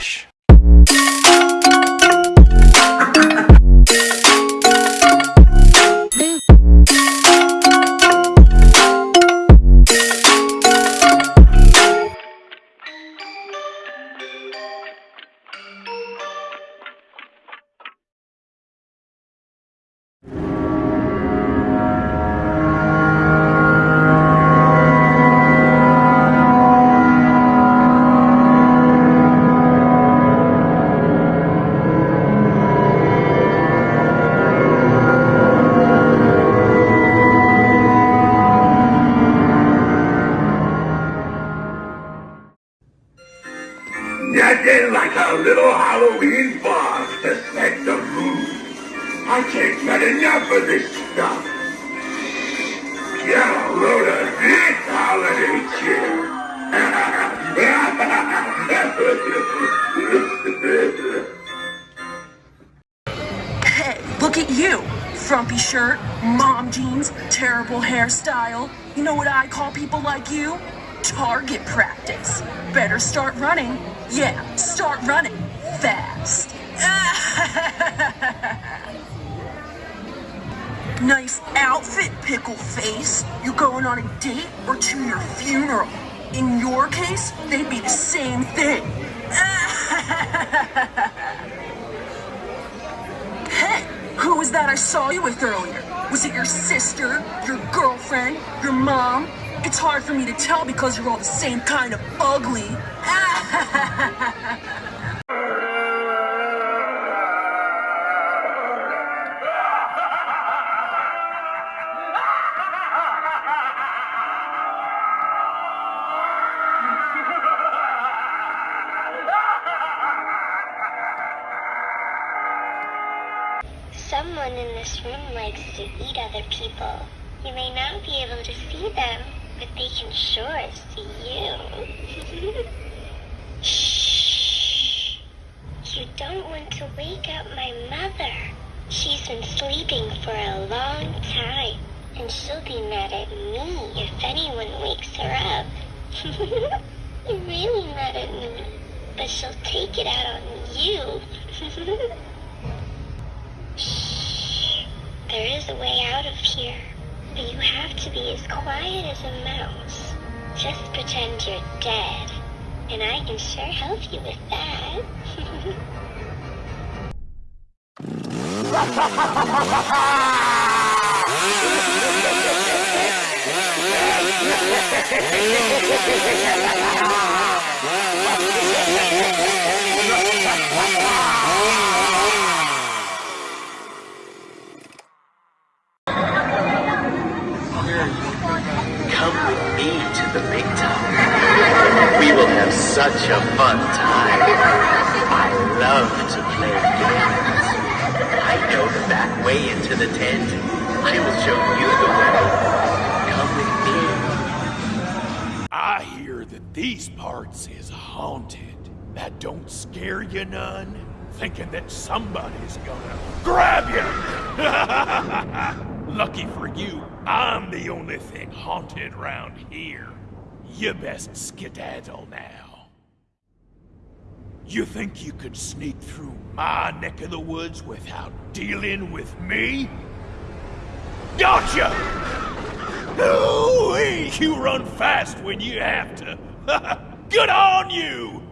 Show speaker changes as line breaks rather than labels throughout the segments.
Relaxa. Halloween fog to set the mood. I can't get enough of this stuff. A load of holiday cheer.
Hey, look at you. Frumpy shirt, mom jeans, terrible hairstyle. You know what I call people like you? Target practice. Better start running. Yeah, start running. Fast. nice outfit, pickle face. You going on a date or to your funeral? In your case, they'd be the same thing. Hey, who was that I saw you with earlier? Was it your sister, your girlfriend, your mom? It's hard for me to tell because you're all the same kind of ugly.
Someone in this room likes to eat other people. You may not be able to see them, but they can sure see you. Shh. You don't want to wake up my mother. She's been sleeping for a long time, and she'll be mad at me if anyone wakes her up. You're really mad at me, but she'll take it out on you. a way out of here, but you have to be as quiet as a mouse. Just pretend you're dead, and I can sure help you with that.
Come with me to the big time. We will have such a fun time. I love to play games. I know the back way into the tent. I will show you the way. Come with me.
I hear that these parts is haunted. That don't scare you none? Thinking that somebody's gonna grab you! Lucky for you, I'm the only thing haunted round here. You best skedaddle now. You think you could sneak through my neck of the woods without dealing with me? Gotcha! Ooh, you run fast when you have to. Good on you!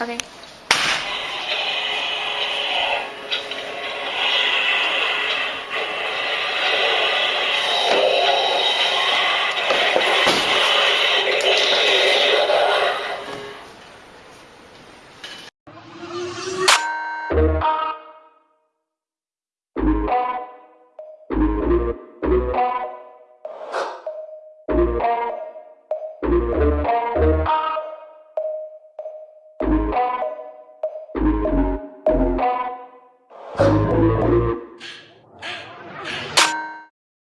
o k